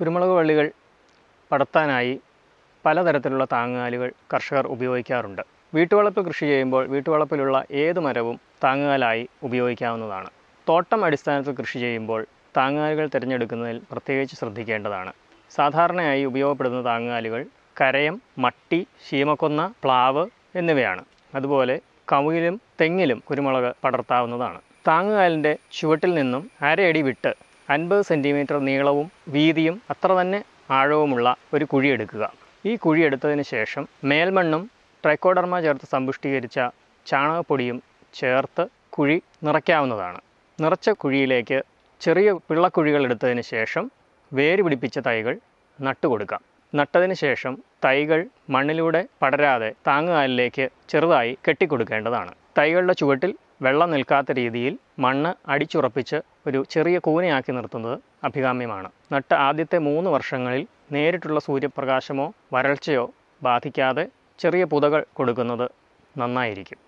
കുരുമുളക് വള്ളികൾ പടർത്താനായി പലതരത്തിലുള്ള താങ്ങുകാലുകൾ കർഷകർ ഉപയോഗിക്കാറുണ്ട്. വീട്ടുവളപ്പിൽ കൃഷി ചെയ്യുമ്പോൾ വീട്ടുവളപ്പിലുള്ള ഏത് മരവും താങ്ങുകാലായി ഉപയോഗിക്കാവുന്നതാണ്. തോട്ടം അടിസ്ഥാനത്തിൽ കൃഷി ചെയ്യുമ്പോൾ താങ്ങുകാലുകൾ തിരഞ്ഞെടുക്കുന്നതിൽ പ്രത്യേകിച്ച് ശ്രദ്ധിക്കേണ്ടതാണ്. സാധാരണയായി ഉപയോഗപ്പെടുന്ന താങ്ങുകാലുകൾ കരയം മട്ടി ശീമക്കൊന്ന പ്ലാവ് എന്നിവയാണ്. അതുപോലെ കവിലും തെങ്ങിലും കുരുമുളക് പടർത്താവുന്നതാണ്. താങ്ങുകാലിന്റെ ചുവട്ടിൽ നിന്നും അരയടി വിട്ട് അൻപത് സെന്റിമീറ്റർ നീളവും വീതിയും അത്ര തന്നെ ആഴവുമുള്ള ഒരു കുഴിയെടുക്കുക ഈ കുഴിയെടുത്തതിന് ശേഷം മേൽമണ്ണും ട്രൈക്കോഡർമ ചേർത്ത് സമ്പുഷ്ടീകരിച്ച ചാണകപ്പൊടിയും ചേർത്ത് കുഴി നിറയ്ക്കാവുന്നതാണ്. നിറച്ച കുഴിയിലേക്ക് ചെറിയ പിള്ളക്കുഴികൾ എടുത്തതിന് ശേഷം വേര് പിടിപ്പിച്ച തൈകൾ നട്ടുകൊടുക്കാം നട്ടതിന് ശേഷം തൈകൾ മണ്ണിലൂടെ പടരാതെ താങ്ങുകാലിലേക്ക് ചെറുതായി കെട്ടിക്കൊടുക്കേണ്ടതാണ്. തൈകളുടെ ചുവട്ടിൽ വെള്ളം നിൽക്കാത്ത രീതിയിൽ മണ്ണ് അടിച്ചുറപ്പിച്ച് ഒരു ചെറിയ കൂനയാക്കി നിർത്തുന്നത് അഭികാമ്യമാണ്. നട്ട ആദ്യത്തെ മൂന്ന് വർഷങ്ങളിൽ നേരിട്ടുള്ള സൂര്യപ്രകാശമോ വരൾച്ചയോ ബാധിക്കാതെ ചെറിയ പുതകൾ കൊടുക്കുന്നത് നന്നായിരിക്കും.